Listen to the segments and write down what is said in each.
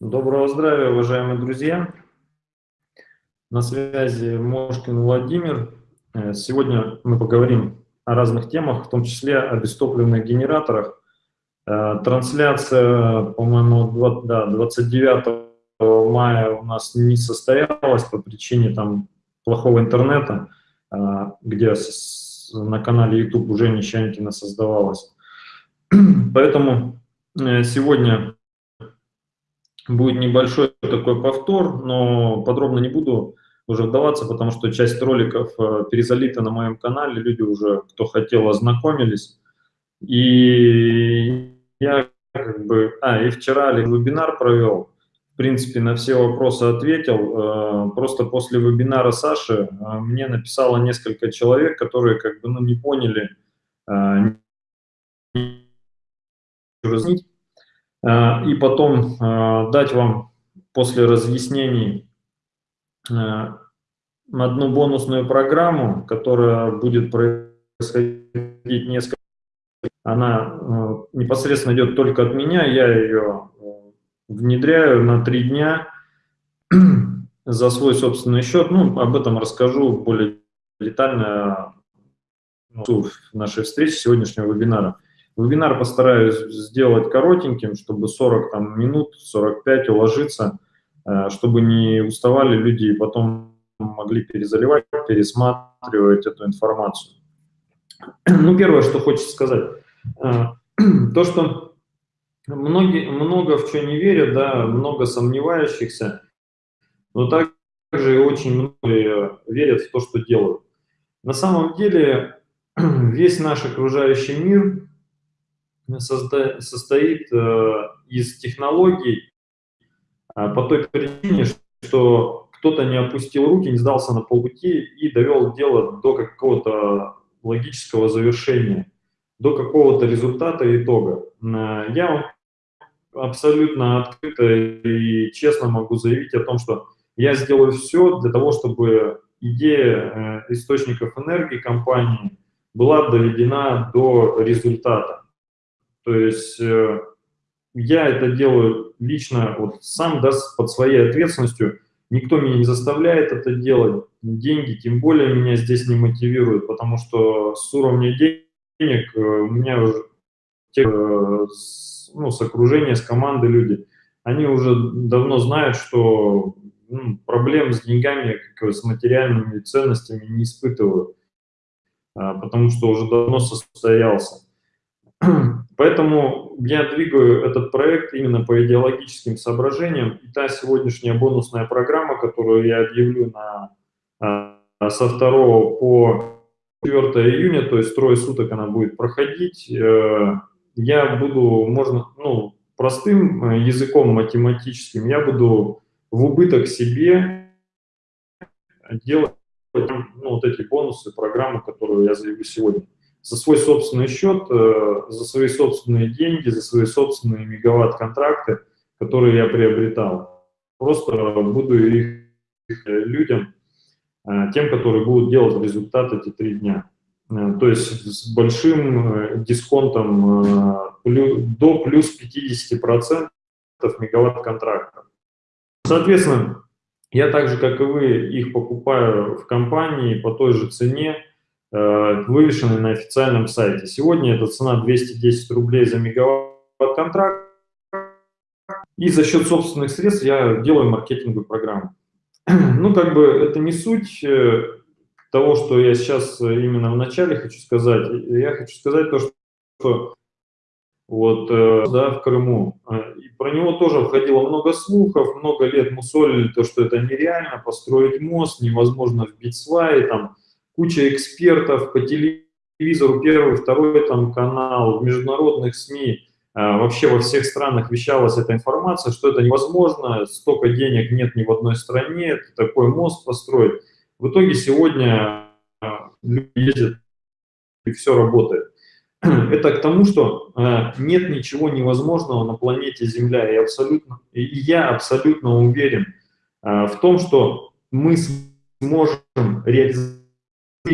Доброго здравия, уважаемые друзья! На связи Мошкин Владимир. Э, сегодня мы поговорим о разных темах, в том числе о бестопливных генераторах. Э, трансляция, по-моему, да, 29 мая у нас не состоялась по причине там плохого интернета, э, где на канале YouTube уже Нищанкина создавалась. Поэтому сегодня будет небольшой такой повтор, но подробно не буду уже вдаваться, потому что часть роликов э, перезалита на моем канале, люди уже, кто хотел, ознакомились. И я как бы... А, и вчера вебинар провел, в принципе, на все вопросы ответил. Э, просто после вебинара Саши э, мне написало несколько человек, которые как бы ну, не поняли, Э, и потом э, дать вам после разъяснений э, одну бонусную программу, которая будет происходить несколько она непосредственно идет только от меня, я ее внедряю на три дня за свой собственный счет. Ну, об этом расскажу более детально в нашей встрече сегодняшнего вебинара. Вебинар постараюсь сделать коротеньким, чтобы 40 там, минут, 45 уложиться, э, чтобы не уставали люди и потом могли перезаливать, пересматривать эту информацию. Ну, первое, что хочется сказать, э, то, что многие, много в что не верят, да, много сомневающихся, но также и очень многие верят в то, что делают. На самом деле весь наш окружающий мир состоит э, из технологий а, по той причине, что кто-то не опустил руки, не сдался на полпути и довел дело до какого-то логического завершения, до какого-то результата итога. Э, я абсолютно открыто и честно могу заявить о том, что я сделаю все для того, чтобы идея э, источников энергии компании была доведена до результата. То есть э, я это делаю лично, вот сам, да, под своей ответственностью. Никто меня не заставляет это делать. Деньги, тем более, меня здесь не мотивируют, потому что с уровня денег э, у меня уже те, э, ну, с окружения, с команды люди, они уже давно знают, что ну, проблем с деньгами, как с материальными ценностями не испытываю, а, потому что уже давно состоялся. Поэтому я двигаю этот проект именно по идеологическим соображениям. И та сегодняшняя бонусная программа, которую я объявлю на, а, со 2 по 4 июня, то есть трое суток она будет проходить, э, я буду, можно, ну, простым э, языком математическим, я буду в убыток себе делать ну, вот эти бонусы, программы, которую я заявлю сегодня за свой собственный счет, э, за свои собственные деньги, за свои собственные мегаватт-контракты, которые я приобретал. Просто буду их людям, э, тем, которые будут делать результат эти три дня. Э, то есть с большим дисконтом до плюс 50% мегаватт-контрактов. Соответственно, я так же, как и вы, их покупаю в компании по той же цене, вывешены на официальном сайте. Сегодня эта цена 210 рублей за мегаватт-контракт. И за счет собственных средств я делаю маркетинговую программу. Ну, как бы это не суть э, того, что я сейчас именно в начале хочу сказать. Я хочу сказать то, что вот, э, да, в Крыму. И про него тоже входило много слухов, много лет мусолили то, что это нереально, построить мост, невозможно вбить сваи, там, куча экспертов по телевизору, первый, второй там канал, в международных СМИ, а, вообще во всех странах вещалась эта информация, что это невозможно, столько денег нет ни в одной стране, такой мост построить. В итоге сегодня а, люди ездят, и все работает. Это к тому, что а, нет ничего невозможного на планете Земля, и, абсолютно, и я абсолютно уверен в том, что мы сможем реализовать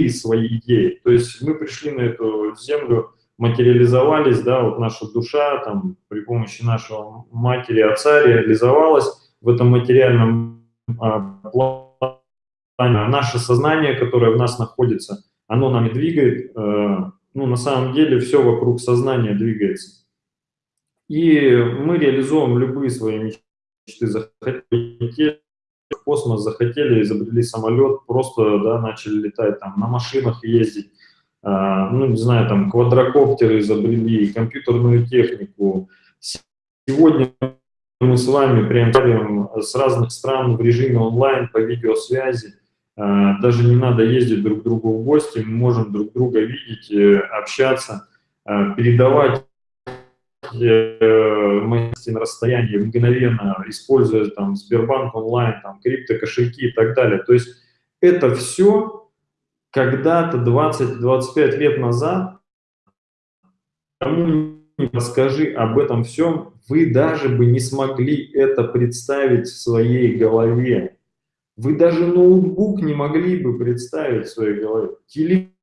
свои идеи. То есть мы пришли на эту землю материализовались, да, вот наша душа там при помощи нашего матери, отца реализовалась в этом материальном а, плане. Наше сознание, которое в нас находится, оно нами двигает, э, ну, на самом деле все вокруг сознания двигается. И мы реализуем любые свои мечты, захотели в космос, захотели, изобрели самолет, просто, да, начали летать там на машинах ездить, а, ну, не знаю, там, квадрокоптеры изобрели, компьютерную технику. Сегодня мы с вами прям с разных стран в режиме онлайн по видеосвязи. А, даже не надо ездить друг к другу в гости, мы можем друг друга видеть, э, общаться, а, передавать э, мощности на расстоянии мгновенно, используя там Сбербанк онлайн, там криптокошельки и так далее. То есть это все когда-то 20-25 лет назад, кому не расскажи об этом всем, вы даже бы не смогли это представить в своей голове. Вы даже ноутбук не могли бы представить в своей голове. Теле...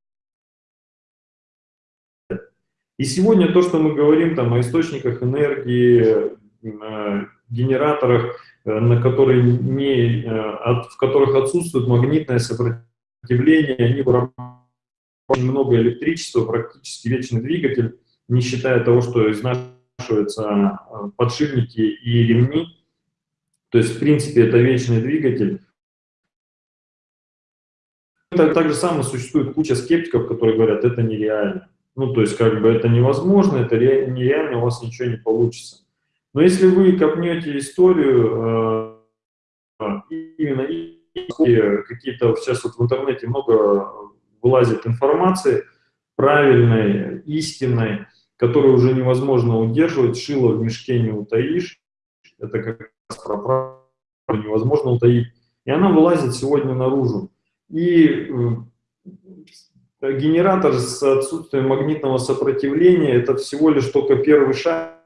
И сегодня то, что мы говорим там, о источниках энергии, э, генераторах, э, на которые не, э, от, в которых отсутствует магнитное сопротивление, они вырабатывают очень много электричества, практически вечный двигатель, не считая того, что изнашиваются подшипники и ремни. То есть, в принципе, это вечный двигатель. Так, так же самое существует куча скептиков, которые говорят, это нереально. Ну, то есть, как бы это невозможно, это нереально, у вас ничего не получится. Но если вы копнете историю э, именно какие-то, сейчас вот в интернете много вылазит информации правильной, истинной, которую уже невозможно удерживать, шило в мешке не утаишь, это как раз про правду невозможно утаить, и она вылазит сегодня наружу. И э, генератор с отсутствием магнитного сопротивления – это всего лишь только первый шаг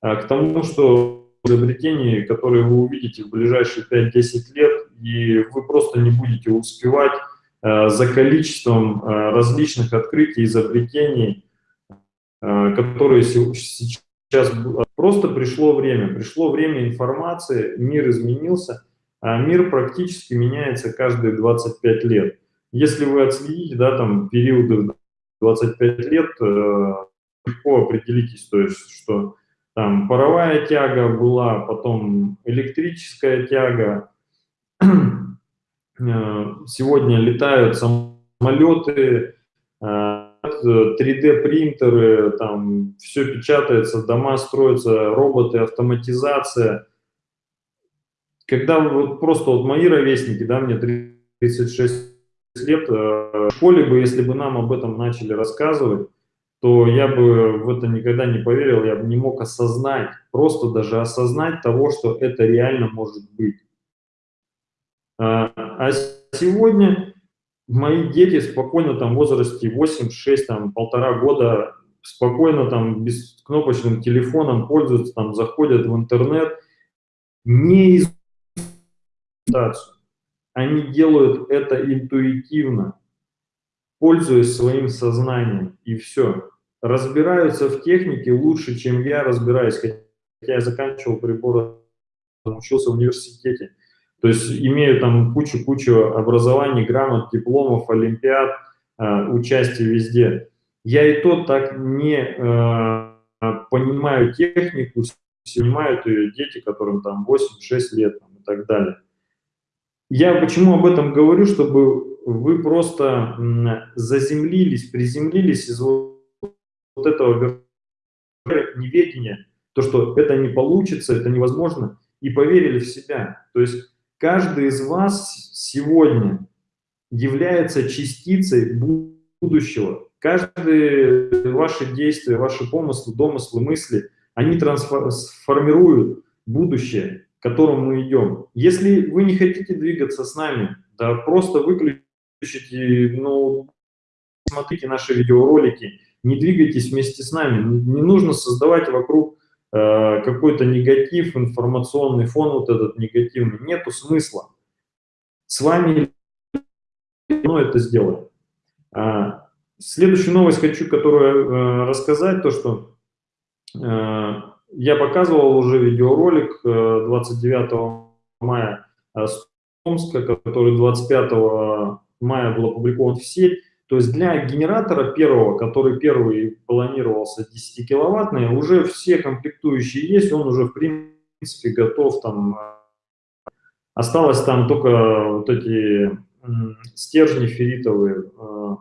а, к тому, что изобретений, которые вы увидите в ближайшие 5-10 лет, и вы просто не будете успевать э, за количеством э, различных открытий, изобретений, э, которые сейчас... Просто пришло время, пришло время информации, мир изменился, а мир практически меняется каждые 25 лет. Если вы отследите, да, там, периоды 25 лет, легко определитесь, то есть, что там паровая тяга была, потом электрическая тяга, Э, сегодня летают самолеты, 3D-принтеры, э, там все печатается, дома строятся, роботы, автоматизация. Когда вот просто вот мои ровесники, да, мне 36 лет, э, в школе бы, если бы нам об этом начали рассказывать, то я бы в это никогда не поверил, я бы не мог осознать, просто даже осознать того, что это реально может быть. А, а сегодня мои дети спокойно там в возрасте 8, 6, там полтора года спокойно там без кнопочным телефоном пользуются, там заходят в интернет, не из они делают это интуитивно, пользуясь своим сознанием, и все. Разбираются в технике лучше, чем я разбираюсь, хотя я заканчивал приборы, учился в университете. То есть имею там кучу-кучу образований, грамот, дипломов, олимпиад, э, участие везде. Я и то так не э, понимаю технику, понимают ее дети, которым там 8-6 лет там, и так далее. Я почему об этом говорю, чтобы вы просто заземлились, приземлились из вот, этого неведения, то, что это не получится, это невозможно, и поверили в себя. То есть Каждый из вас сегодня является частицей будущего. Каждые ваши действия, ваши помыслы, домыслы, мысли, они трансформируют будущее, к которому мы идем. Если вы не хотите двигаться с нами, да просто выключите, ну, смотрите наши видеоролики, не двигайтесь вместе с нами. Не нужно создавать вокруг Э, какой-то негатив, информационный фон вот этот негативный, нету смысла. С вами ну, это сделаем. А, следующую новость хочу, которую э, рассказать, то, что э, я показывал уже видеоролик э, 29 мая э, с Томска, который 25 мая был опубликован в сеть. То есть для генератора первого, который первый планировался 10-киловаттный, уже все комплектующие есть, он уже в принципе готов там. Осталось там только вот эти стержни ферритовые, э,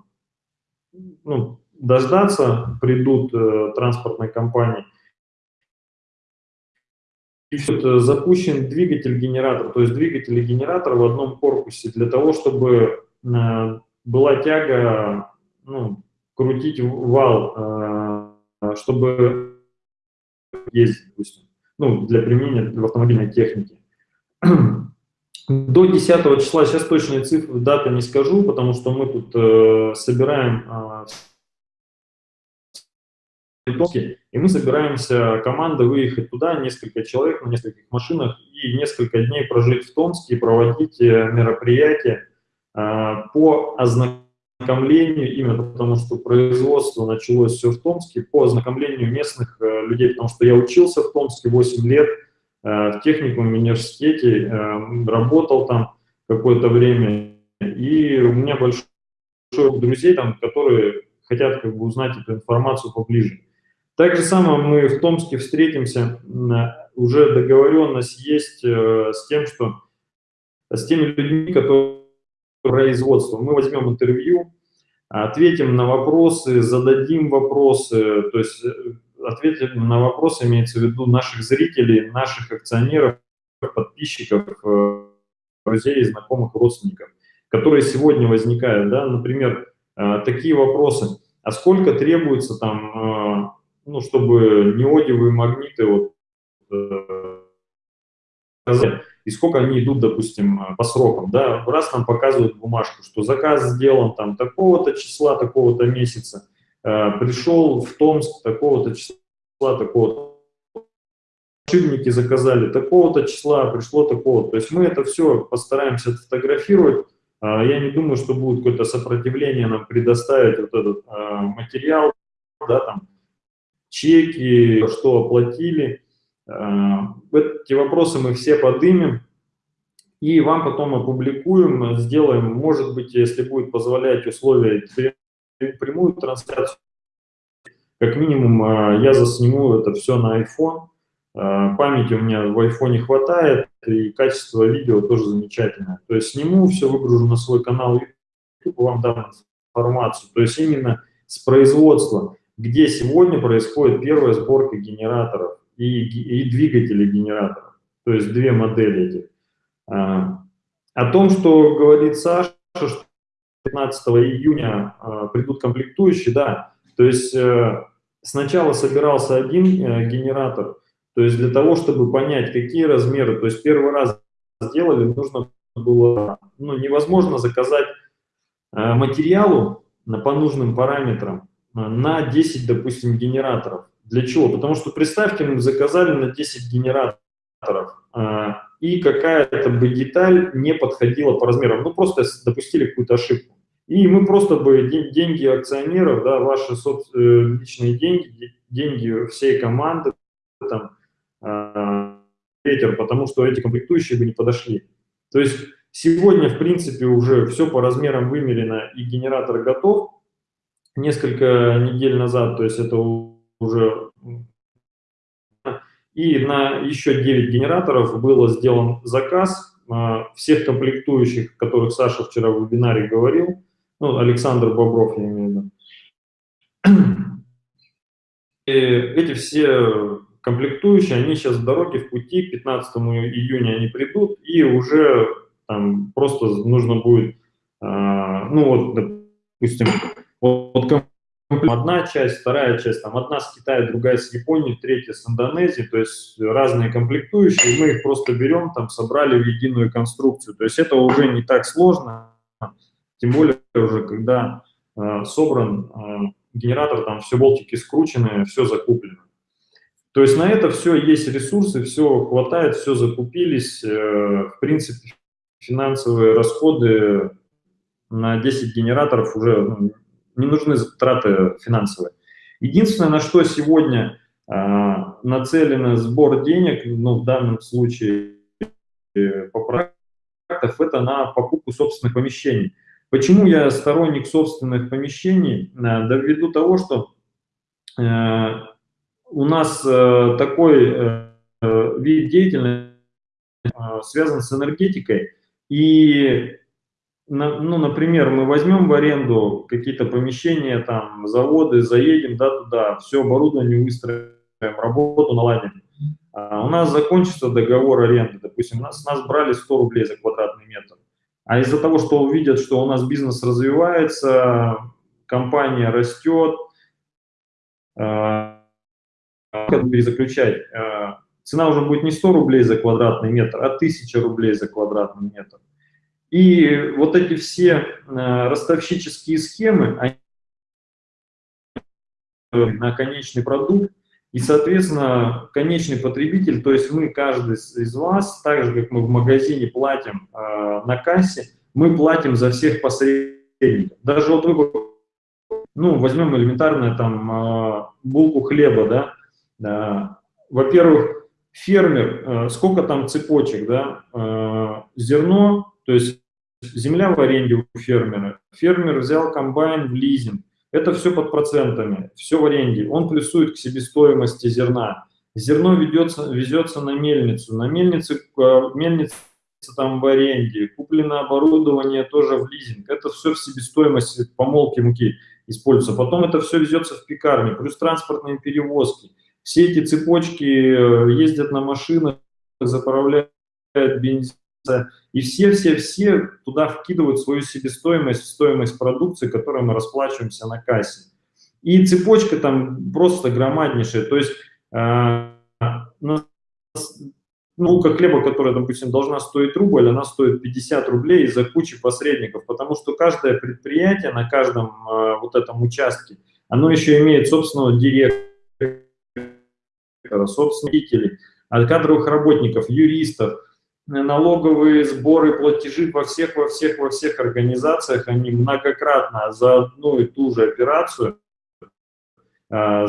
ну, дождаться, придут э, транспортной компании. И все, запущен двигатель-генератор, то есть двигатель и генератор в одном корпусе для того, чтобы э, была тяга ну, крутить вал, чтобы ездить, допустим, ну, для применения в автомобильной технике. До 10 числа, сейчас точные цифры, даты не скажу, потому что мы тут э, собираем э, и мы собираемся, команда, выехать туда, несколько человек на нескольких машинах, и несколько дней прожить в Томске и проводить э, мероприятия э, по ознакомлению, именно потому что производство началось все в Томске, по ознакомлению местных э, людей, потому что я учился в Томске 8 лет, Э, в техникум, университете, э, работал там какое-то время, и у меня большой друзей там, которые хотят как бы узнать эту информацию поближе. Так же самое мы в Томске встретимся, уже договоренность есть э, с тем, что с теми людьми, которые производство. Мы возьмем интервью, ответим на вопросы, зададим вопросы, то есть ответить на вопросы, имеется в виду наших зрителей, наших акционеров, подписчиков, э, друзей, знакомых, родственников, которые сегодня возникают, да, например, э, такие вопросы, а сколько требуется там, э, ну, чтобы неодиевые магниты вот, и сколько они идут, допустим, по срокам, да, раз нам показывают бумажку, что заказ сделан там такого-то числа, такого-то месяца, Э, пришел в Томск такого-то числа, такого-то, Шибники заказали такого-то числа, пришло такого. То есть мы это все постараемся фотографировать. Я не думаю, что будет какое-то сопротивление нам предоставить вот этот материал, да, там, чеки, что оплатили. А, эти вопросы мы все подымем и вам потом опубликуем, сделаем, может быть, если будет позволять условия, прямую трансляцию. Как минимум а, я засниму это все на iPhone. А, памяти у меня в iPhone хватает, и качество видео тоже замечательное. То есть сниму, все выгружу на свой канал YouTube, вам дам информацию. То есть именно с производства, где сегодня происходит первая сборка генераторов и, и двигателей генераторов. То есть две модели этих. А, о том, что говорит Саша, что 15 июня э, придут комплектующие, да. То есть э, сначала собирался один э, генератор, то есть для того, чтобы понять, какие размеры, то есть первый раз сделали, нужно было, ну, невозможно заказать материалу по нужным параметрам на 10, допустим, генераторов. Для чего? Потому что, представьте, мы заказали на 10 генераторов, и какая-то бы деталь не подходила по размерам. Ну, просто допустили какую-то ошибку. И мы просто бы деньги акционеров, да, ваши э, личные деньги, деньги всей команды, там, э, ветер, потому что эти комплектующие бы не подошли. То есть сегодня, в принципе, уже все по размерам вымерено и генератор готов. Несколько недель назад, то есть это уже... И на еще 9 генераторов был сделан заказ э, всех комплектующих, о которых Саша вчера в вебинаре говорил, ну, Александр Бобров, я имею в виду. И эти все комплектующие, они сейчас в дороге, в пути, 15 июня они придут, и уже там просто нужно будет, а, ну вот, допустим, вот одна часть, вторая часть, там одна с Китая, другая с Японии, третья с Индонезии, то есть разные комплектующие, мы их просто берем, там собрали в единую конструкцию, то есть это уже не так сложно, тем более уже, когда э, собран э, генератор, там все болтики скручены, все закуплено. То есть на это все есть ресурсы, все хватает, все закупились. Э, в принципе, финансовые расходы на 10 генераторов уже ну, не нужны траты финансовые. Единственное, на что сегодня а, нацелен сбор денег, ну, в данном случае э, по проектов, это на покупку собственных помещений. Почему я сторонник собственных помещений? Да ввиду того, что э, у нас э, такой вид деятельности связан с энергетикой, и ну, например, мы возьмем в аренду какие-то помещения, там, заводы, заедем, да, туда, все оборудование выстроим, работу наладим. А у нас закончится договор аренды, допустим, нас, нас брали 100 рублей за квадратный метр. А из-за того, что увидят, что у нас бизнес развивается, компания растет, э, перезаключать, э, цена уже будет не 100 рублей за квадратный метр, а 1000 рублей за квадратный метр. И вот эти все э, ростовщические схемы, они на конечный продукт, и, соответственно, конечный потребитель, то есть мы, каждый из вас, так же, как мы в магазине платим э, на кассе, мы платим за всех посредников. Даже вот вы, ну, возьмем элементарно там э, булку хлеба, да, да. во-первых, фермер, э, сколько там цепочек, да, э, зерно, то есть земля в аренде у фермера, фермер взял комбайн в лизинг, это все под процентами, все в аренде. Он плюсует к себестоимости зерна. Зерно ведется, везется на мельницу. На мельнице, э, мельница там в аренде. Куплено оборудование тоже в лизинг. Это все в себестоимости помолки муки используется. Потом это все везется в пекарни. Плюс транспортные перевозки. Все эти цепочки э, ездят на машинах, заправляют бензин и все-все-все туда вкидывают свою себестоимость, стоимость продукции, которой мы расплачиваемся на кассе. И цепочка там просто громаднейшая. То есть э, булка хлеба, которая, допустим, должна стоить рубль, она стоит 50 рублей из-за кучи посредников, потому что каждое предприятие на каждом э, вот этом участке, оно еще имеет собственного директора, собственных кадровых работников, юристов, налоговые сборы, платежи во всех, во всех, во всех организациях, они многократно за одну и ту же операцию. А,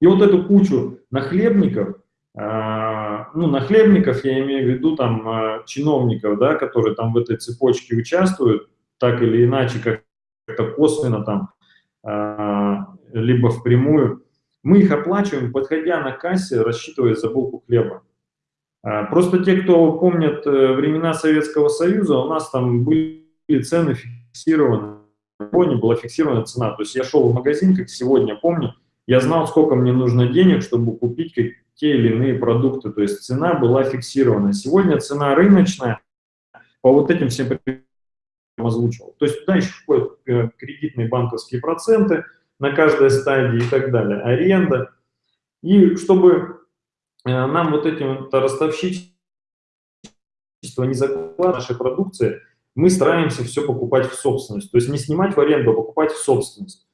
и вот эту кучу нахлебников, а, ну, нахлебников я имею в виду там а, чиновников, да, которые там в этой цепочке участвуют, так или иначе, как-то косвенно там, либо впрямую, мы их оплачиваем, подходя на кассе, рассчитывая за булку хлеба. А, просто те, кто помнят э, времена Советского Союза, у нас там были цены фиксированы, не была фиксирована цена. То есть я шел в магазин, как сегодня помню, я знал, сколько мне нужно денег, чтобы купить те или иные продукты. То есть цена была фиксирована. Сегодня цена рыночная, по вот этим всем озвучил. То есть туда еще входят э, кредитные банковские проценты на каждой стадии и так далее, аренда. И чтобы нам вот этим вот ростовщичество не закладывать нашей продукции, мы стараемся все покупать в собственность. То есть не снимать в аренду, а покупать в собственность.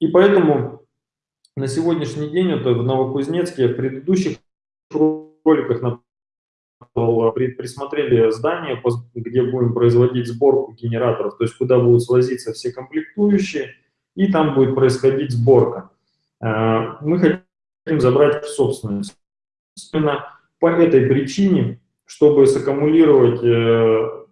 И поэтому на сегодняшний день, это в Новокузнецке, в предыдущих роликах присмотрели здание, где будем производить сборку генераторов, то есть куда будут свозиться все комплектующие, и там будет происходить сборка. Э, мы хотим забрать в собственность. Именно по этой причине, чтобы саккумулировать э,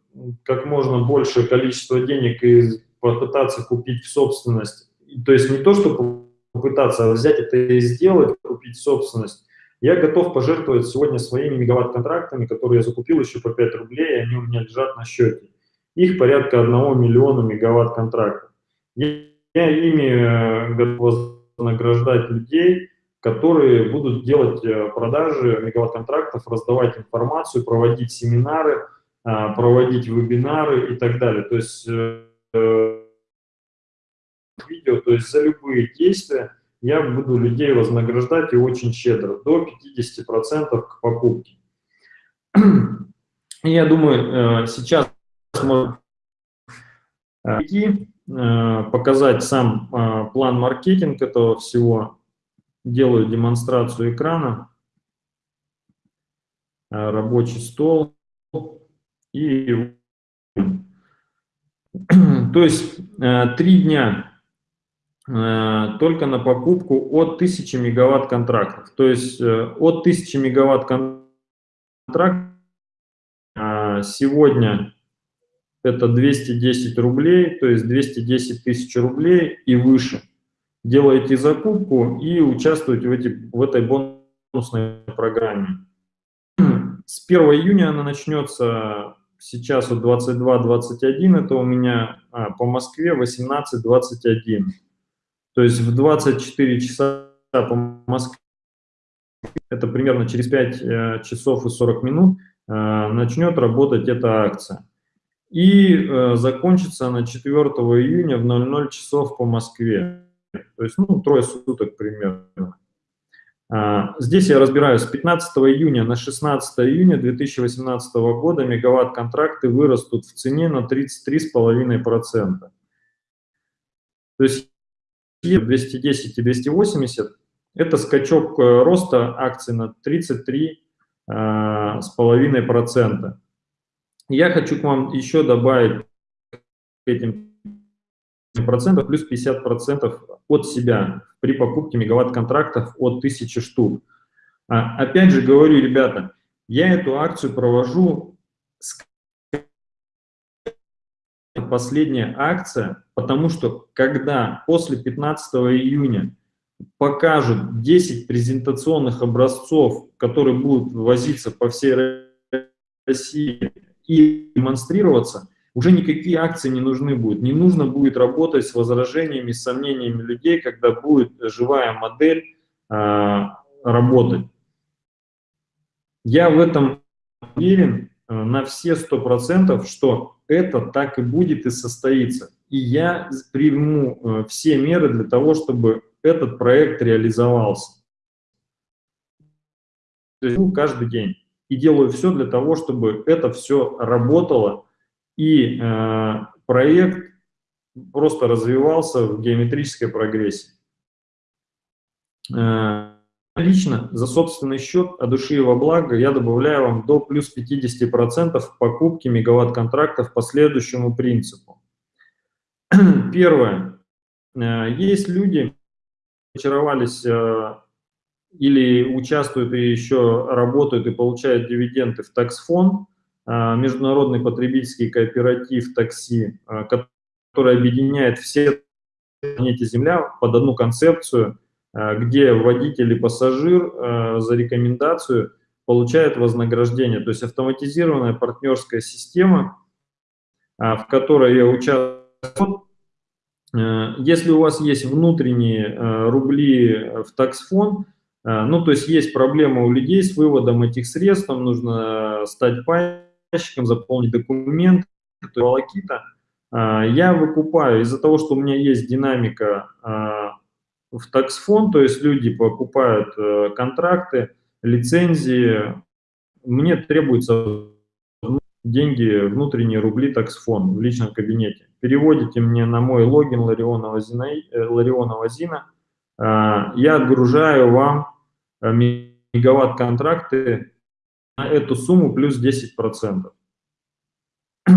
как можно большее количество денег и попытаться купить в собственность, то есть не то, чтобы попытаться, а взять это и сделать, купить собственность, я готов пожертвовать сегодня своими мегаватт-контрактами, которые я закупил еще по 5 рублей, и они у меня лежат на счете. Их порядка 1 миллиона мегаватт-контрактов. Я ими э, готов вознаграждать людей, которые будут делать э, продажи мегаватт-контрактов, раздавать информацию, проводить семинары, а, проводить вебинары и так далее. То есть э, э, видео, то есть за любые действия я буду людей вознаграждать и очень щедро, до 50% к покупке. Я думаю, сейчас можно показать сам план маркетинг этого всего, делаю демонстрацию экрана, э, рабочий стол и То есть э, три дня э, только на покупку от 1000 мегаватт контрактов. То есть от 1000 мегаватт контрактов сегодня это 210 рублей, то есть 210 тысяч рублей и выше. Делаете закупку и участвуете в, эти, в этой бонусной программе. С 1 июня она начнется сейчас вот 22-21, это у меня а, по Москве 18-21. То есть в 24 часа по Москве, это примерно через 5 э, часов и 40 минут, э, начнет работать эта акция. И э, закончится она 4 июня в 00 часов по Москве. То есть, ну, трое суток примерно. А, здесь я разбираю, с 15 июня на 16 июня 2018 года мегаватт-контракты вырастут в цене на 33,5%. То есть 210 и 280 – это скачок э, роста акций на 33,5%. Я хочу к вам еще добавить к этим процентов плюс 50 процентов от себя при покупке мегаватт-контрактов от 1000 штук. А, опять же говорю, ребята, я эту акцию провожу с последняя акция, потому что когда после 15 июня покажут 10 презентационных образцов, которые будут возиться по всей России и демонстрироваться, уже никакие акции не нужны будут. Не нужно будет работать с возражениями, с сомнениями людей, когда будет живая модель э, работать. Я в этом уверен э, на все сто процентов, что это так и будет и состоится. И я приму э, все меры для того, чтобы этот проект реализовался. Ну, каждый день. И делаю все для того, чтобы это все работало, и э, проект просто развивался в геометрической прогрессии. Э, лично за собственный счет от души и во благо я добавляю вам до плюс 50% покупки мегаватт-контрактов по следующему принципу. Первое. Э, есть люди, очаровались э, или участвуют и еще работают и получают дивиденды в таксфонд, а, международный потребительский кооператив такси, а, который объединяет все планете Земля под одну концепцию, а, где водитель и пассажир за рекомендацию получают вознаграждение. То есть автоматизированная партнерская система, в которой я участвую. Если у вас есть внутренние рубли в таксфонд, ну, то есть есть проблема у людей с выводом этих средств, там нужно стать пай заказчиком, заполнить документы, волокита. А, я выкупаю из-за того, что у меня есть динамика а, в таксфонд, то есть люди покупают э, контракты, лицензии, мне требуется деньги, внутренние рубли таксфонд в личном кабинете. Переводите мне на мой логин Лариона Вазина, э, Лариона Вазина а, я отгружаю вам э, мегаватт-контракты на эту сумму плюс 10%.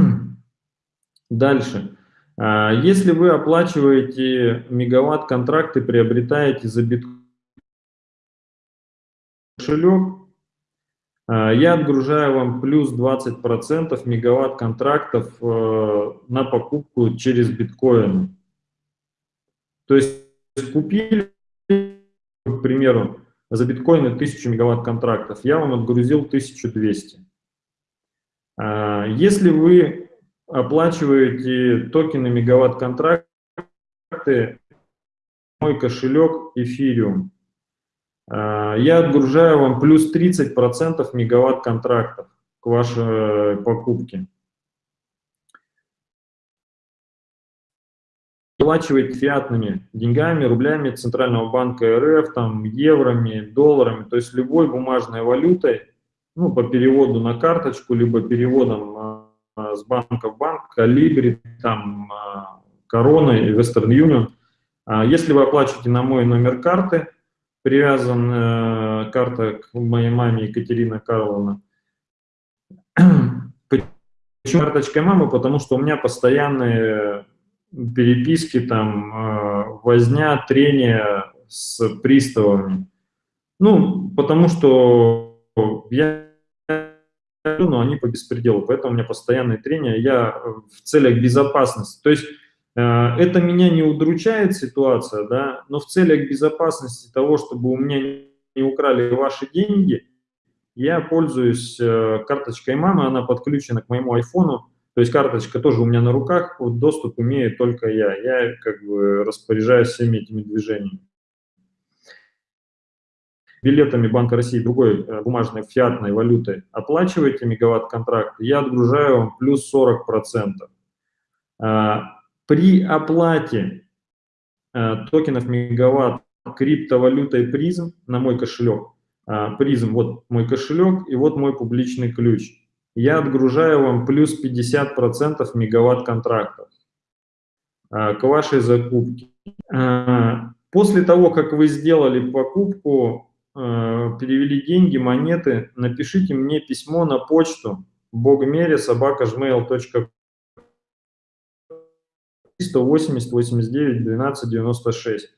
Дальше. А, если вы оплачиваете мегаватт-контракты, приобретаете за биткоин кошелек, а, я отгружаю вам плюс 20% мегаватт-контрактов э, на покупку через биткоин. То есть купили, к примеру, за биткоины 1000 мегаватт контрактов, я вам отгрузил 1200. А, если вы оплачиваете токены мегаватт контракты, мой кошелек Ethereum, а, я отгружаю вам плюс 30% мегаватт контрактов к вашей покупке. Оплачивать фиатными деньгами, рублями Центрального банка РФ, там, евроми, долларами, то есть любой бумажной валютой, ну, по переводу на карточку, либо переводом э, с банка в банк, Калибри, там, э, Корона и Western Union. А если вы оплачиваете на мой номер карты, привязан э, карта к моей маме Екатерина Карловна, Почему карточкой мамы? Потому что у меня постоянные переписки, там, э, возня, трения с приставами. Ну, потому что я но они по беспределу, поэтому у меня постоянные трения, я в целях безопасности. То есть э, это меня не удручает ситуация, да, но в целях безопасности того, чтобы у меня не украли ваши деньги, я пользуюсь э, карточкой мамы, она подключена к моему айфону, то есть карточка тоже у меня на руках, вот доступ имею только я. Я как бы распоряжаюсь всеми этими движениями. Билетами Банка России другой э, бумажной фиатной валютой оплачиваете мегаватт-контракт, я отгружаю вам плюс 40%. А, при оплате э, токенов мегаватт криптовалютой призм на мой кошелек, а, призм, вот мой кошелек и вот мой публичный ключ, я отгружаю вам плюс 50% мегаватт контрактов а, к вашей закупке. А, после того, как вы сделали покупку, перевели деньги, монеты, напишите мне письмо на почту богмере собака 180 89 12 96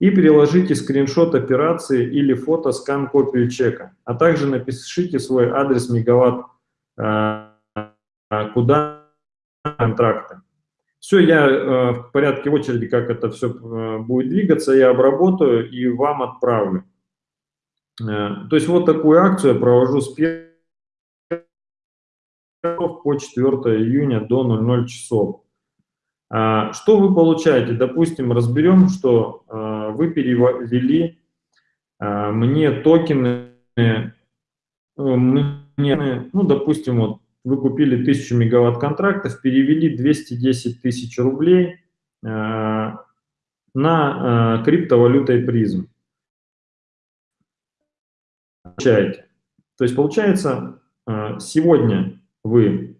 и приложите скриншот операции или фото скан копию чека, а также напишите свой адрес мегаватт, а, куда контракты. Все, я э, в порядке очереди, как это все э, будет двигаться, я обработаю и вам отправлю. Э, то есть вот такую акцию я провожу с 1 по 4 июня до 00 часов. Что вы получаете? Допустим, разберем, что вы перевели мне токены, ну, допустим, вот вы купили 1000 мегаватт контрактов, перевели 210 тысяч рублей на криптовалютой призм. Получаете. То есть получается, сегодня вы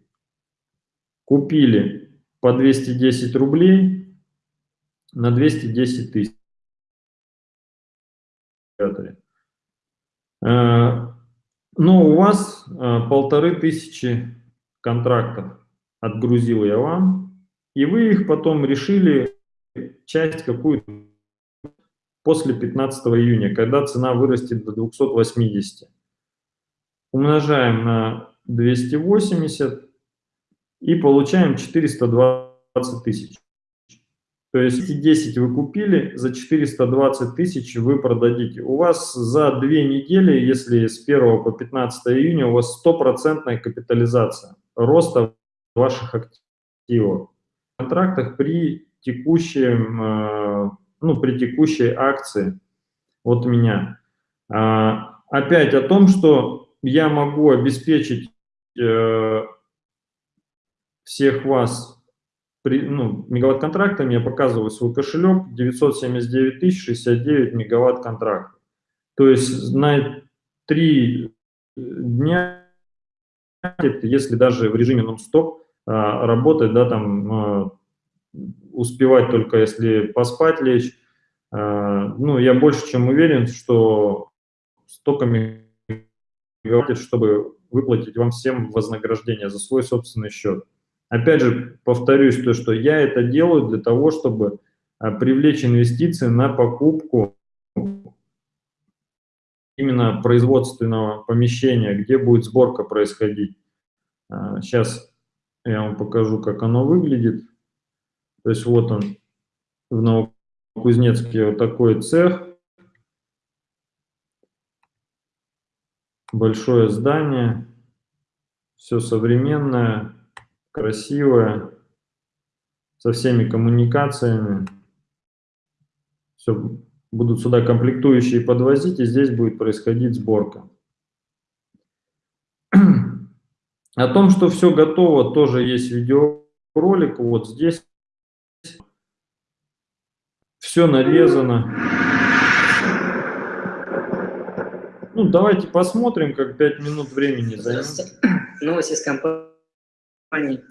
купили по 210 рублей на 210 тысяч. Э, но у вас э, полторы тысячи контрактов отгрузил я вам, и вы их потом решили часть какую-то после 15 июня, когда цена вырастет до 280. Умножаем на 280, и получаем 420 тысяч. То есть эти 10 вы купили, за 420 тысяч вы продадите. У вас за две недели, если с 1 по 15 июня, у вас стопроцентная капитализация роста ваших активов. В контрактах при текущем, э, ну, при текущей акции от меня. А, опять о том, что я могу обеспечить э, всех вас при, ну, мегаватт-контрактами, я показываю свой кошелек, 979 тысяч 69 мегаватт-контрактов. То есть на три дня, если даже в режиме нон-стоп а, работать, да, там а, успевать только если поспать лечь, а, ну, я больше чем уверен, что столько мегаватт, чтобы выплатить вам всем вознаграждение за свой собственный счет. Опять же, повторюсь, то, что я это делаю для того, чтобы а, привлечь инвестиции на покупку именно производственного помещения, где будет сборка происходить. Сейчас а, я вам покажу, как оно выглядит. То есть вот он в Новокузнецке вот такой цех. Большое здание, все современное красивая, со всеми коммуникациями. Все, будут сюда комплектующие подвозить, и здесь будет происходить сборка. О том, что все готово, тоже есть видеоролик. Вот здесь все нарезано. Ну, давайте посмотрим, как 5 минут времени займет. Новости с компанией компании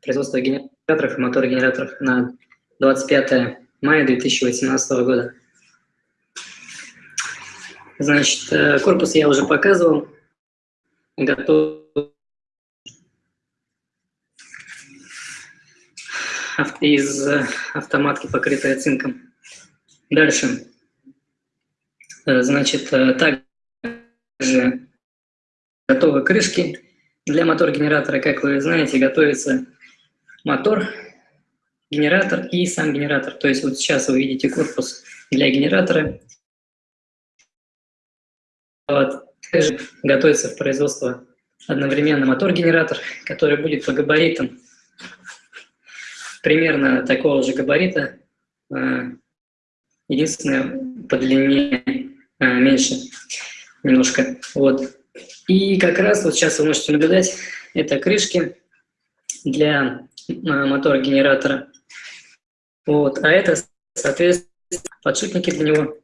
производства генераторов и мотор-генераторов на 25 мая 2018 года. Значит, э, корпус я уже показывал. Готов. Из э, автоматки, покрытая цинком. Дальше. Э, значит, также готовы крышки для мотор-генератора, как вы знаете, готовится мотор, генератор и сам генератор. То есть вот сейчас вы видите корпус для генератора. Вот. Также готовится в производство одновременно мотор-генератор, который будет по габаритам примерно такого же габарита, э, единственное, по длине э, меньше немножко. Вот. И как раз вот сейчас вы можете наблюдать, это крышки для э, мотора-генератора. Вот. А это, соответственно, подшипники для него,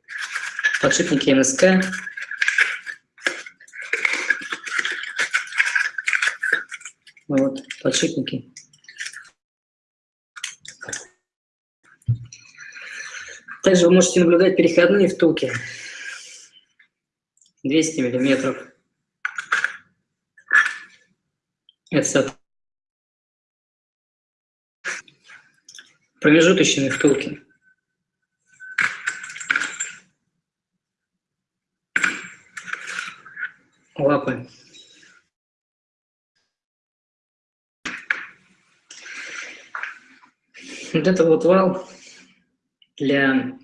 подшипники НСК. Вот, подшипники. Также вы можете наблюдать переходные втулки. 200 миллиметров. Это промежуточные втулки. Лапы. Вот это вот вал для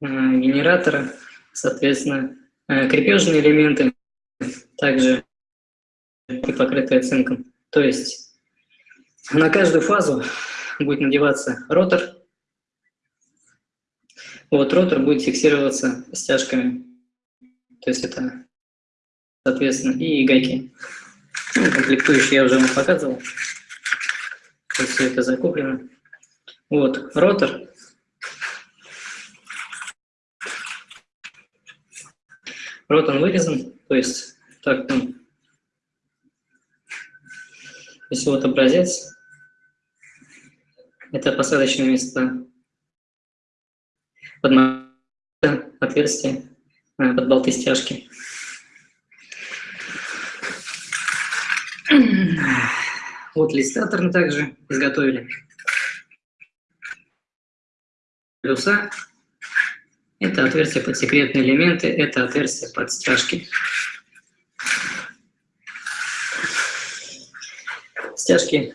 э, генератора, соответственно, э, крепежные элементы, также покрытые цинком. То есть на каждую фазу будет надеваться ротор. Вот ротор будет фиксироваться стяжками. То есть это, соответственно, и гайки. Ну, комплектующие я уже вам показывал. То есть все это закуплено. Вот, ротор. Рот он вырезан, то есть так там. Если вот образец, это посадочное место под отверстие, э, под болты стяжки. Вот листатор также изготовили плюса. Это отверстие под секретные элементы, это отверстие под стяжки. Стяжки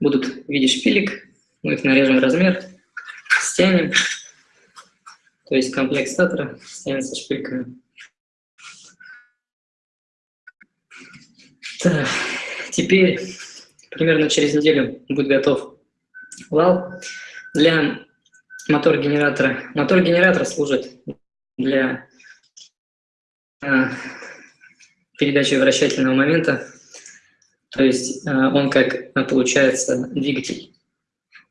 будут в виде шпилек, мы их нарежем размер, стянем, то есть комплект статора стянется шпильками. Так, теперь примерно через неделю будет готов вал для мотор-генератора. Мотор-генератор служит для э, передачи вращательного момента, то есть э, он как э, получается двигатель.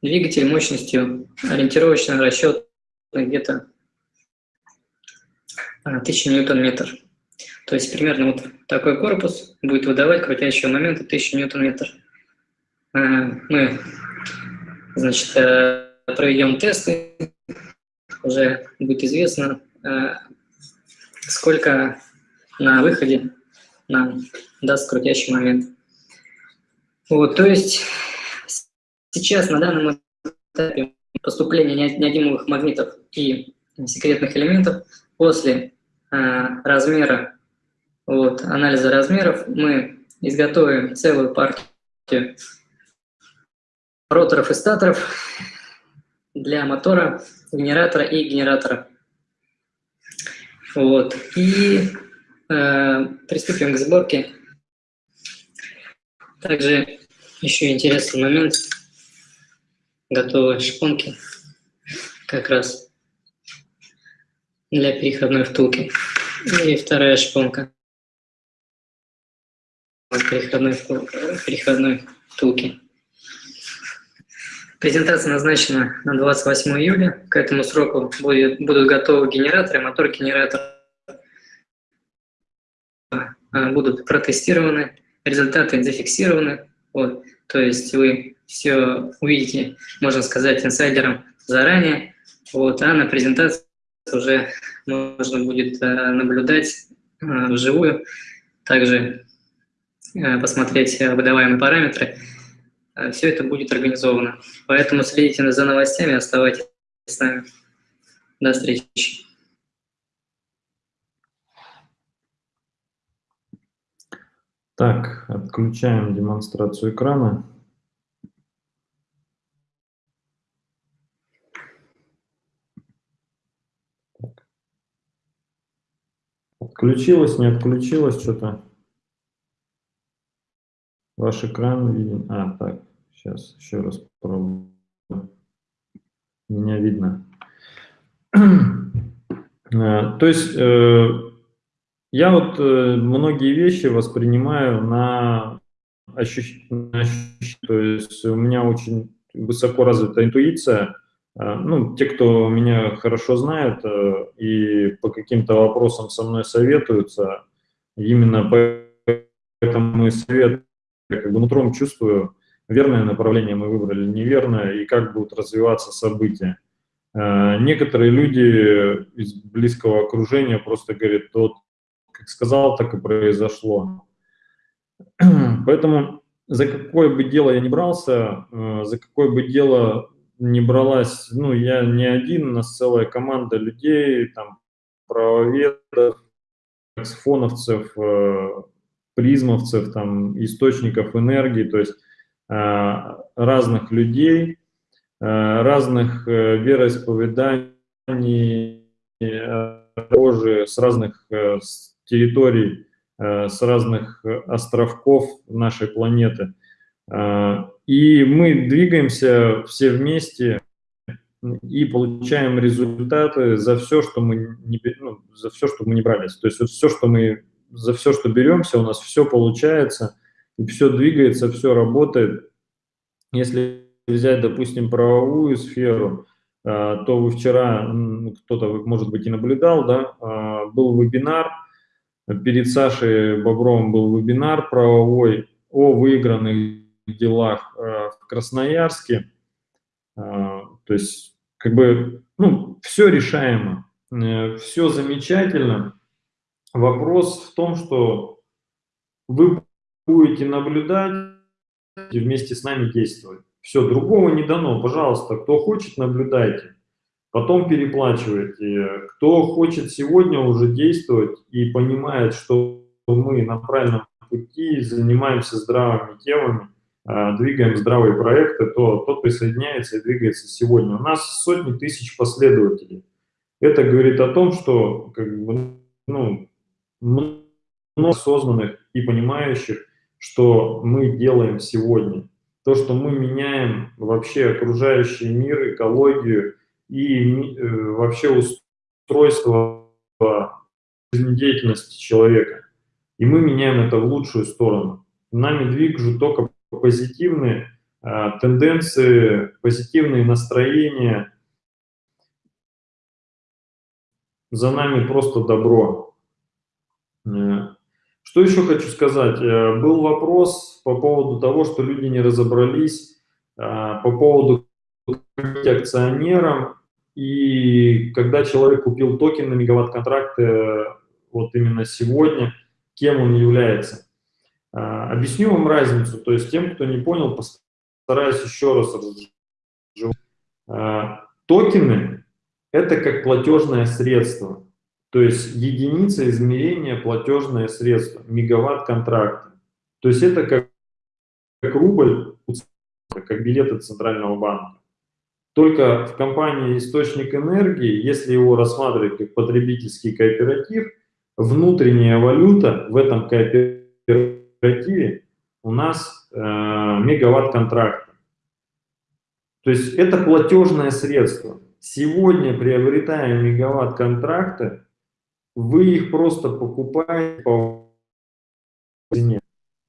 Двигатель мощностью ориентировочно расчет где-то 1000 ньютон-метр. То есть примерно вот такой корпус будет выдавать крутящего момента 1000 ньютон-метр. Э, мы, значит, э, проведем тесты, уже будет известно, э, сколько на выходе нам даст крутящий момент. Вот, то есть сейчас на данном этапе поступления неодимовых магнитов и секретных элементов после э, размера, вот, анализа размеров мы изготовим целую партию роторов и статоров для мотора, генератора и генератора. Вот. И приступим к сборке. Также еще интересный момент. Готовы шпонки как раз для переходной втулки. И вторая шпонка переходной, переходной втулки. Презентация назначена на 28 июля. К этому сроку будет, будут готовы генераторы, мотор-генератор будут протестированы, результаты зафиксированы. Вот. То есть вы все увидите, можно сказать, инсайдером заранее. Вот. А на презентации уже можно будет а, наблюдать а, вживую. Также посмотреть выдаваемые параметры. Все это будет организовано. Поэтому следите за новостями, оставайтесь с нами. До встречи. Так, отключаем демонстрацию экрана. Отключилось, не отключилось что-то? Ваш экран виден. А, так, сейчас еще раз попробую. Меня видно. Э, то есть э, я вот э, многие вещи воспринимаю на ощущение, то есть у меня очень высоко развита интуиция. Ну, те, кто меня хорошо знают и по каким-то вопросам со мной советуются, именно поэтому и совет, как бы нутром чувствую, верное направление мы выбрали, неверное, и как будут развиваться события. Э, некоторые люди из близкого окружения просто говорят, вот как сказал, так и произошло. Поэтому за какое бы дело я не брался, э, за какое бы дело не бралась, ну, я не один, у нас целая команда людей, там, правоведов, фоновцев, э, призмовцев, там, источников энергии, то есть разных людей, Э, разных э, вероисповеданий, тоже с разных э, территорий, с разных островков нашей планеты. И мы двигаемся все вместе и получаем результаты за все, что мы не, ну, за все, что мы не брались. То есть вот все, что мы, за все, что беремся, у нас все получается, и все двигается, все работает. Если взять, допустим, правовую сферу, то вы вчера, кто-то, может быть, и наблюдал, да, был вебинар, перед Сашей Бобровым был вебинар правовой о выигранных делах а, в Красноярске. То есть, как бы, ну, все решаемо, э, все замечательно. Вопрос в том, что вы будете наблюдать и вместе с нами действовать. Все, другого не дано. Пожалуйста, кто хочет, наблюдайте. Потом переплачивайте. Кто хочет сегодня уже действовать и понимает, что мы на правильном пути, занимаемся здравыми темами, а, двигаем здравые проекты, то тот присоединяется и двигается сегодня. У нас сотни тысяч последователей. Это говорит о том, что как бы, ну, много осознанных и понимающих, что мы делаем сегодня то, что мы меняем вообще окружающий мир, экологию и э, вообще устройство жизнедеятельности человека. И мы меняем это в лучшую сторону. Нами движут только позитивные э, тенденции, позитивные настроения. За нами просто добро. Э, что еще хочу сказать? Э, был вопрос по поводу того, что люди не разобрались, э, по поводу акционерам, и когда человек купил токен на мегаватт-контракт, вот именно сегодня, кем он является. Объясню вам разницу, то есть тем, кто не понял, постараюсь еще раз разжевать. Токены – это как платежное средство. То есть единица измерения платежное средство, мегаватт контракта. То есть это как, как рубль, как билеты Центрального банка. Только в компании «Источник энергии», если его рассматривать как потребительский кооператив, внутренняя валюта в этом кооперативе у нас э, мегаватт контракта. То есть это платежное средство. Сегодня, приобретая мегаватт контракты, вы их просто покупаете по цене,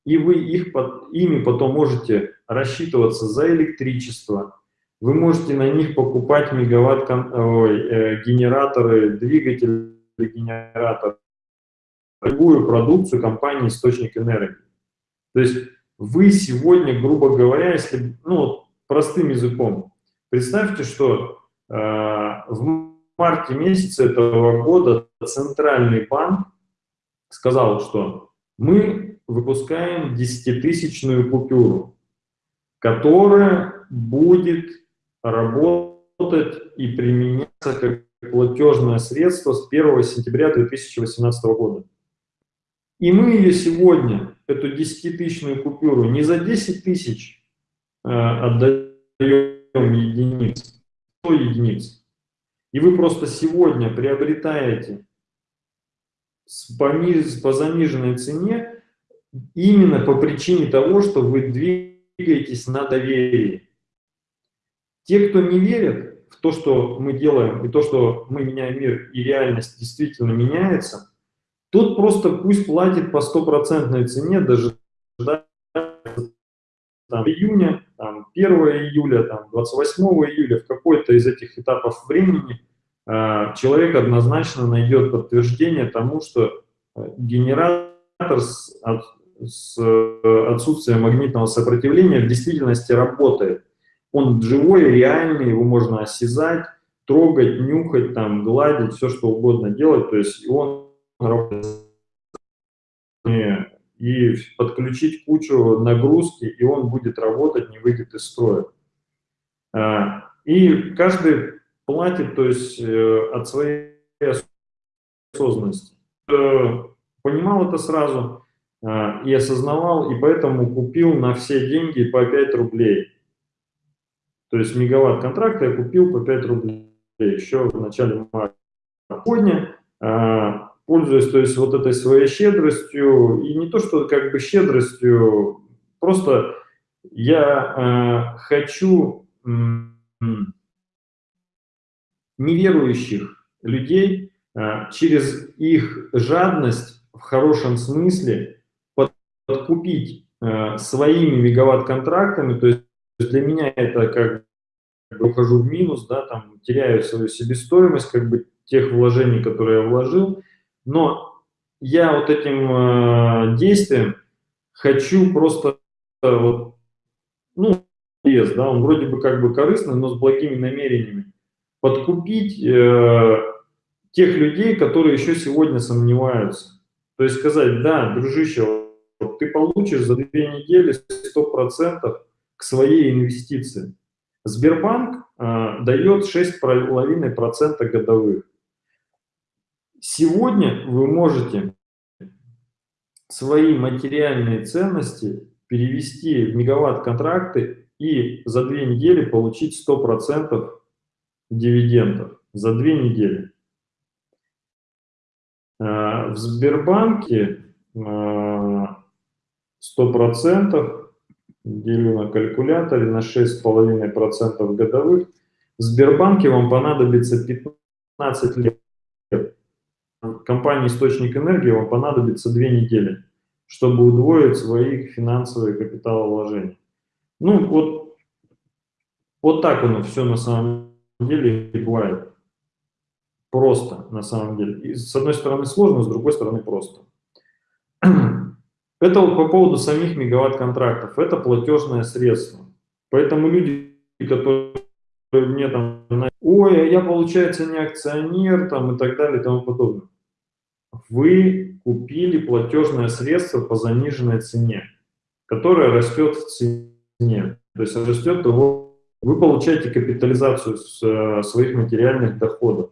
и вы их ими потом можете рассчитываться за электричество, вы можете на них покупать мегаватт ой, э, генераторы, двигатели генераторы, любую продукцию компании «Источник энергии». То есть вы сегодня, грубо говоря, если, ну, простым языком, представьте, что э, в марте месяце этого года Центральный банк сказал, что мы выпускаем десятитысячную купюру, которая будет работать и применяться как платежное средство с 1 сентября 2018 года. И мы ее сегодня, эту 10-тысячную купюру, не за 10 тысяч э, отдаем единиц, 100 единиц. И вы просто сегодня приобретаете по, по заниженной цене именно по причине того, что вы двигаетесь на доверии. Те, кто не верят в то, что мы делаем, и то, что мы меняем мир, и реальность действительно меняется, тот просто пусть платит по стопроцентной цене, даже там, июня, там, 1 июля, там, 28 июля, в какой-то из этих этапов времени э, человек однозначно найдет подтверждение тому, что э, генератор с, от, с э, отсутствием магнитного сопротивления в действительности работает. Он живой, реальный, его можно осязать, трогать, нюхать, там, гладить, все что угодно делать, то есть он и подключить кучу нагрузки, и он будет работать, не выйдет из строя. А, и каждый платит, то есть э, от своей осознанности. Э, понимал это сразу а, и осознавал, и поэтому купил на все деньги по 5 рублей. То есть мегаватт контракта я купил по 5 рублей еще в начале марта. Сегодня а, пользуясь то есть, вот этой своей щедростью, и не то, что как бы щедростью, просто я э, хочу неверующих людей э, через их жадность в хорошем смысле подкупить своими мегаватт-контрактами, то есть для меня это как бы ухожу в минус, да, там теряю свою себестоимость, как бы тех вложений, которые я вложил, но я вот этим э, действием хочу просто, э, вот, ну, вес, да, он вроде бы как бы корыстный, но с благими намерениями, подкупить э, тех людей, которые еще сегодня сомневаются. То есть сказать, да, дружище, вот ты получишь за две недели 100% своей инвестиции. Сбербанк э, дает 6,5% годовых. Сегодня вы можете свои материальные ценности перевести в мегаватт-контракты и за две недели получить 100% дивидендов. За две недели. А, в Сбербанке 100% а, делю на калькуляторе на 6,5% годовых. В Сбербанке вам понадобится 15 лет компании «Источник энергии» вам понадобится две недели, чтобы удвоить свои финансовые капиталовложения. Ну, вот, вот так оно все на самом деле и бывает. Просто, на самом деле. И с одной стороны сложно, с другой стороны просто. Это вот по поводу самих мегаватт-контрактов. Это платежное средство. Поэтому люди, которые мне там, ой, а я, получается, не акционер, там, и так далее, и тому подобное вы купили платежное средство по заниженной цене, которое растет в цене. То есть растет его, вы получаете капитализацию с, э, своих материальных доходов.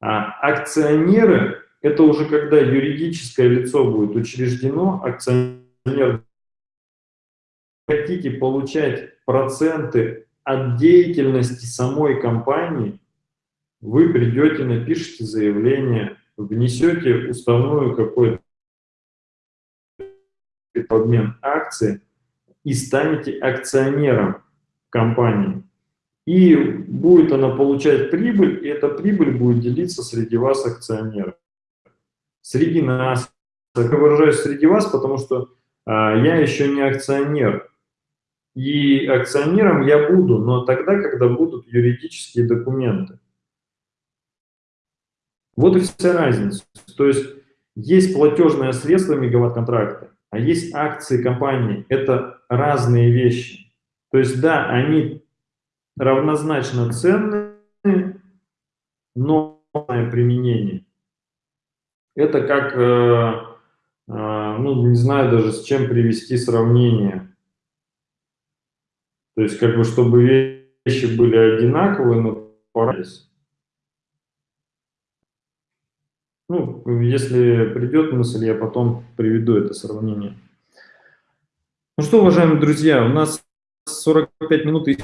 А акционеры – это уже когда юридическое лицо будет учреждено, акционер хотите получать проценты от деятельности самой компании, вы придете, напишите заявление внесете уставную какой-то обмен акций и станете акционером компании. И будет она получать прибыль, и эта прибыль будет делиться среди вас акционеров. Среди нас. Я выражаюсь среди вас, потому что а, я еще не акционер. И акционером я буду, но тогда, когда будут юридические документы. Вот и вся разница. То есть есть платежное средство мегаватт-контракта, а есть акции компании. Это разные вещи. То есть да, они равнозначно ценные, но применение. Это как э, ну, не знаю даже, с чем привести сравнение. То есть, как бы, чтобы вещи были одинаковые, но порались. Ну, если придет мысль, я потом приведу это сравнение. Ну что, уважаемые друзья, у нас 45 минут. Э,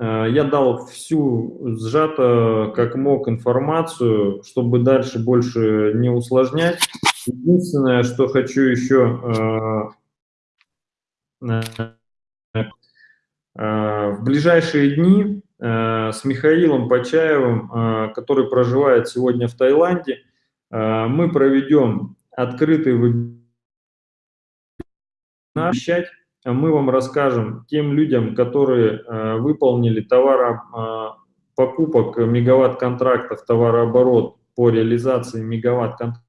я дал всю сжато, как мог, информацию, чтобы дальше больше не усложнять. Единственное, что хочу еще э, э, в ближайшие дни с Михаилом Почаевым, который проживает сегодня в Таиланде, мы проведем открытый вебинар мы вам расскажем тем людям, которые э, выполнили товара, э, покупок мегаватт-контрактов, товарооборот по реализации мегаватт-контрактов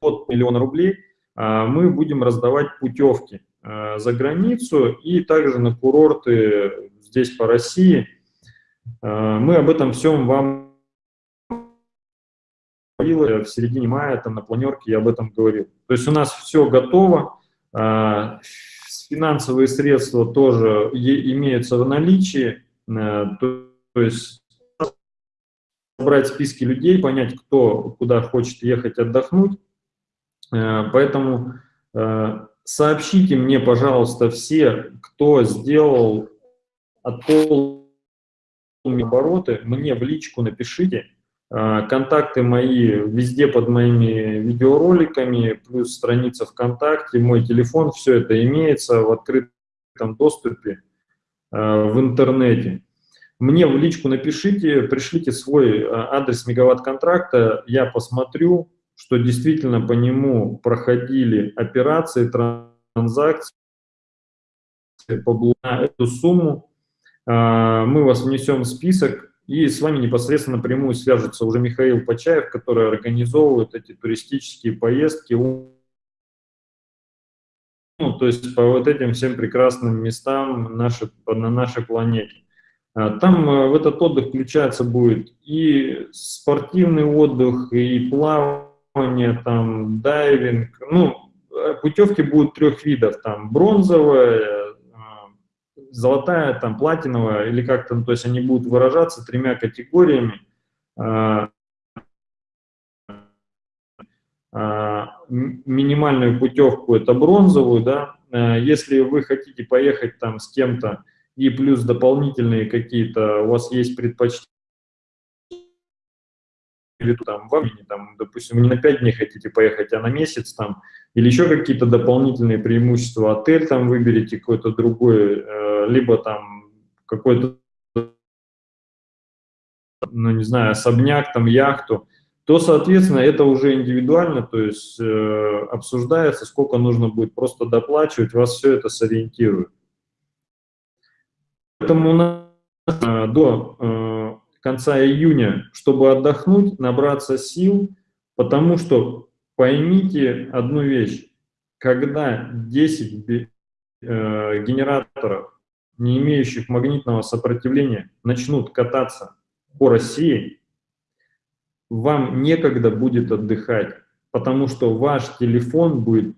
от миллиона рублей, э, мы будем раздавать путевки за границу и также на курорты здесь по России. Мы об этом всем вам в середине мая, там на планерке я об этом говорил. То есть у нас все готово, финансовые средства тоже имеются в наличии, э, то, есть собрать списки людей, понять, кто куда хочет ехать отдохнуть. Э, поэтому э, сообщите мне, пожалуйста, все, кто сделал от обороты, мне в личку напишите, а, контакты мои везде под моими видеороликами, плюс страница ВКонтакте, мой телефон, все это имеется в открытом доступе а, в интернете. Мне в личку напишите, пришлите свой а, адрес мегаватт-контракта, я посмотрю, что действительно по нему проходили операции, транзакции по эту сумму. Мы вас внесем в список, и с вами непосредственно напрямую свяжется уже Михаил Почаев, который организовывает эти туристические поездки. Ну, то есть по вот этим всем прекрасным местам нашей, на нашей планете. А, там э, в этот отдых включается будет и спортивный отдых, и плавание, там, дайвинг. Ну, э, путевки будут трех видов, там, бронзовая, золотая, там, платиновая, или как-то, то есть они будут выражаться тремя категориями. А, а, минимальную путевку это бронзовую, да, а, если вы хотите поехать там с кем-то и плюс дополнительные какие-то, у вас есть предпочтения, или там в времени, там, допустим, вы не на 5 дней хотите поехать, а на месяц там, или еще какие-то дополнительные преимущества, отель там выберите какой-то другой, э, либо там какой-то, ну, не знаю, особняк, там, яхту, то, соответственно, это уже индивидуально, то есть э, обсуждается, сколько нужно будет просто доплачивать, вас все это сориентирует. Поэтому у нас э, до э, конца июня, чтобы отдохнуть, набраться сил, потому что поймите одну вещь. Когда 10 э, генераторов, не имеющих магнитного сопротивления, начнут кататься по России, вам некогда будет отдыхать, потому что ваш телефон будет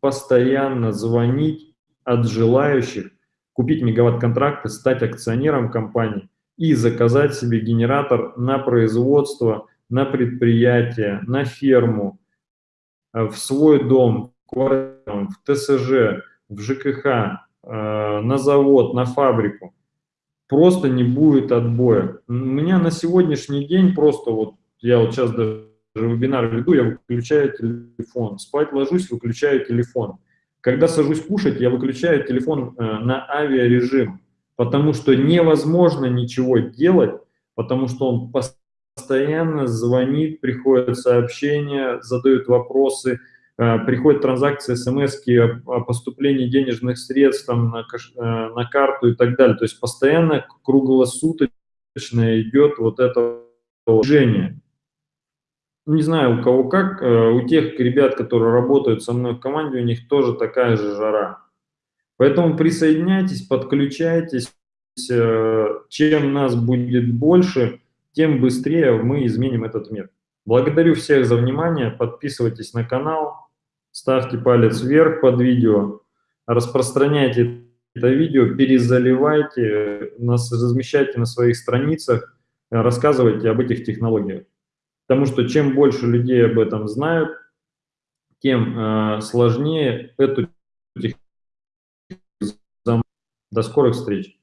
постоянно звонить от желающих купить мегаватт-контракты, стать акционером компании и заказать себе генератор на производство, на предприятие, на ферму, э, в свой дом, в ТСЖ, в ЖКХ, на завод, на фабрику. Просто не будет отбоя. У меня на сегодняшний день просто вот, я вот сейчас даже вебинар веду, я выключаю телефон. Спать ложусь, выключаю телефон. Когда сажусь кушать, я выключаю телефон э, на авиарежим потому что невозможно ничего делать, потому что он постоянно звонит, приходят сообщения, задают вопросы, э, приходят транзакции, смс о поступлении денежных средств там, на, э, на карту и так далее. То есть постоянно круглосуточно идет вот это движение. Не знаю, у кого как, э, у тех ребят, которые работают со мной в команде, у них тоже такая же жара. Поэтому присоединяйтесь, подключайтесь. Чем нас будет больше, тем быстрее мы изменим этот мир. Благодарю всех за внимание, подписывайтесь на канал, ставьте палец вверх под видео, распространяйте это видео, перезаливайте, нас, размещайте на своих страницах, рассказывайте об этих технологиях. Потому что чем больше людей об этом знают, тем э, сложнее эту технологию. До скорых встреч!